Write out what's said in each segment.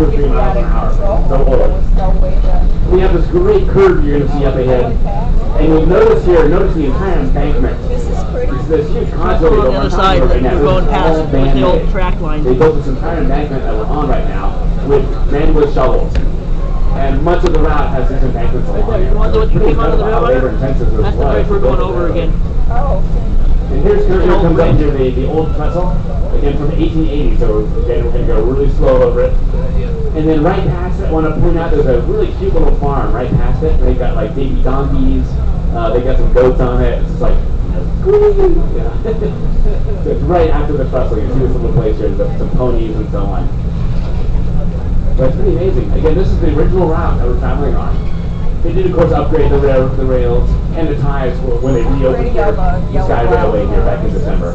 two or three miles an hour. So old. We have this great curve you're going to see up ahead. And you'll notice here, notice the entire embankment. This is pretty. There's this huge contour on the other side, right now. we're going This is past with the old track line. They built this entire embankment that we're on right now with man with shovels. And much of the route has these embankments along there, it. you want to know what you Pretty came out of the railroad? labor intensive this That's the bridge we're going over again. railroad. Oh, And here's here The old comes up here the, the old pretzel, again from 1880. So again, we're gonna go really slow over it. And then right past it, I want to point out there's a really cute little farm right past it. They've got like baby donkeys. Uh, they got some goats on it. It's just like. Yeah. so it's right after the pretzel. You see this little place here, there's some ponies and so on. But it's pretty amazing. Again, this is the original route that we're traveling on. They did, of course, upgrade the rail, the rails and the ties wh- when they reopened Pretty here, yellow- the Sky Railway here back in December.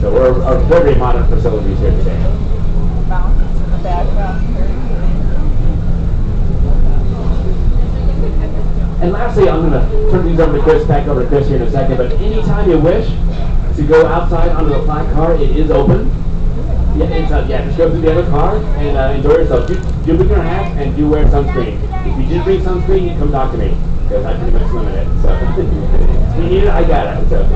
So we're our very modern facilities here today. mountains in the background here. And lastly, I'm going to turn these over to Chris, back over to Chris here in a second. But anytime you wish to go outside onto the flat car, it is open. Yeah, it's, uh, yeah, just go through the other car and uh, enjoy yourself. Do, do bring your hat and do wear sunscreen. If you did bring sunscreen, you come talk to me because I pretty much in it. So if you need it, I got it. So.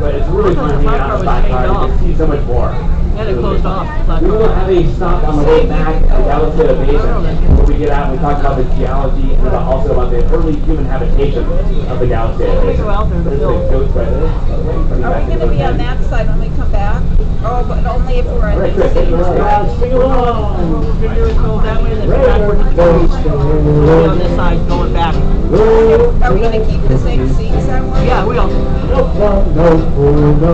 But it's really fun hanging out on the flat car. You can see so much more. Yeah, they closed off. We will have a stop on the way back at Galisteo Basin where we get out and we talk about the geology and about also the early human habitation of the Galisteo Basin. go out there There's film. a right there. Are we gonna be on that side when we come back? Oh, but only if we're All in right, these Chris, take seats, it away. right? Sing along. Figure it go that way and then backward. We'll be on this side going back. Are we gonna keep the same seats that way? Yeah, we don't. No no no.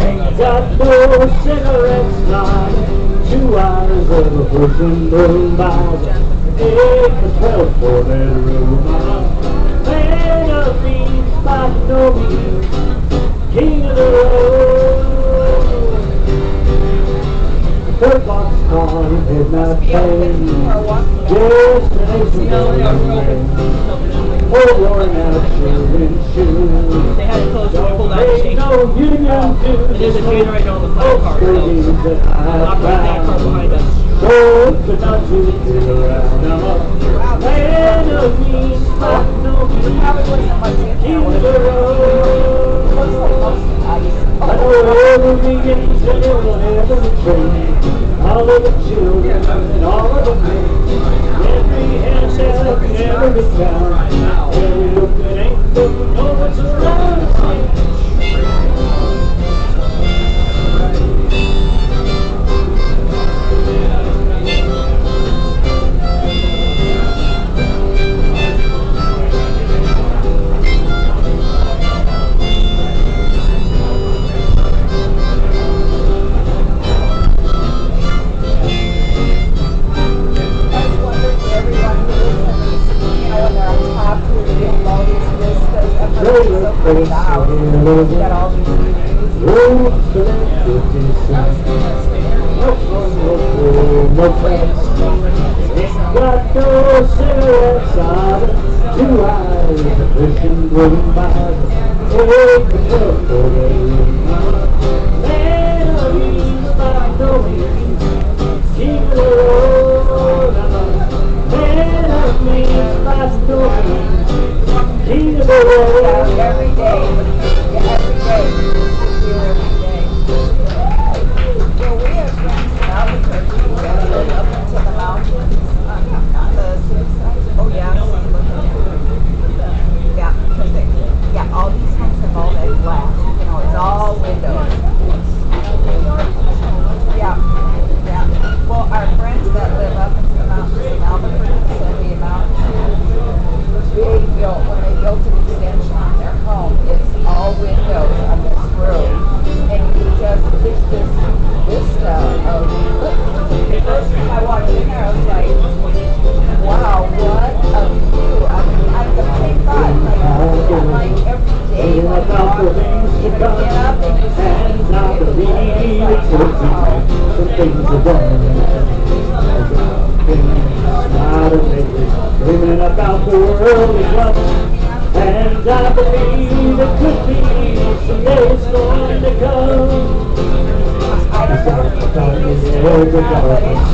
Ain't got no cigarettes like two eyes of a person blown by. For twelve for that room. Man of these by no means, king of the road. Third box on midnight train. Destination No, yeah, we're going open. Oh, worn out children's shoes. They had it closed when we pulled out the Ain't station. no union And there's a generator on the car. So Screams that I operate that car behind us. To. I'm a man of but no in King of the road. I know every beginning to every train. All of the children and all of the men. Every handshake, every. Every Two eyes. The by every day, things are done. Dreaming about the world is love. And I believe it could be someday it's going to come.